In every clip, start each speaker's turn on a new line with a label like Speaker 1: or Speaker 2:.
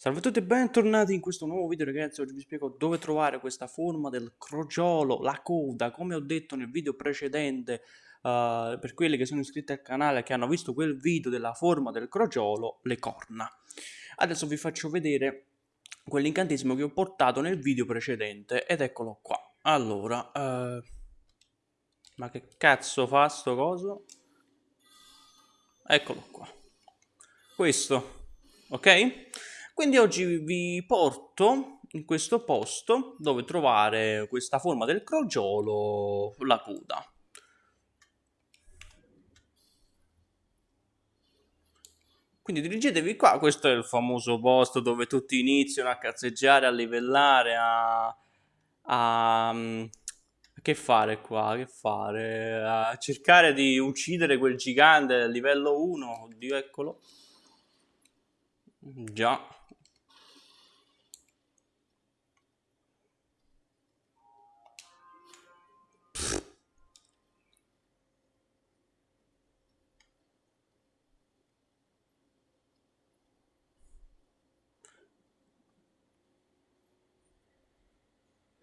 Speaker 1: Salve a tutti e bentornati in questo nuovo video ragazzi, oggi vi spiego dove trovare questa forma del crogiolo, la coda, come ho detto nel video precedente, uh, per quelli che sono iscritti al canale che hanno visto quel video della forma del crogiolo, le corna. Adesso vi faccio vedere quell'incantesimo che ho portato nel video precedente ed eccolo qua. Allora, uh, ma che cazzo fa sto coso? Eccolo qua. Questo, ok? Quindi oggi vi porto in questo posto dove trovare questa forma del crogiolo, la coda. Quindi dirigetevi qua, questo è il famoso posto dove tutti iniziano a cazzeggiare, a livellare, a... a che fare qua? Che fare? A cercare di uccidere quel gigante livello 1. Oddio, eccolo. Già.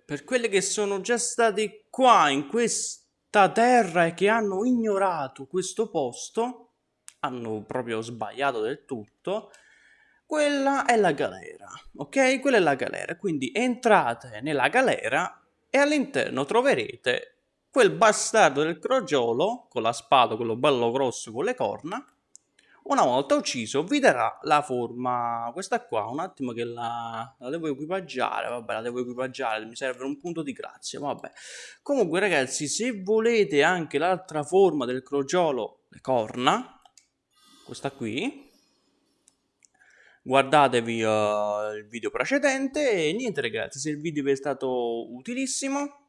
Speaker 1: Per quelle che sono già stati qua in questa terra e che hanno ignorato questo posto, hanno proprio sbagliato del tutto, quella è la galera, ok? Quella è la galera, quindi entrate nella galera e all'interno troverete quel bastardo del crogiolo con la spada, quello bello grosso con le corna, una volta ucciso vi darà la forma, questa qua, un attimo che la, la devo equipaggiare, vabbè la devo equipaggiare, mi serve un punto di grazia, vabbè. Comunque ragazzi, se volete anche l'altra forma del crogiolo, le corna, questa qui, guardatevi uh, il video precedente e niente ragazzi, se il video vi è stato utilissimo,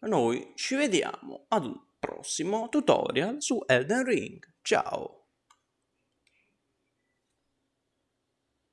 Speaker 1: noi ci vediamo ad un prossimo tutorial su Elden Ring. Ciao!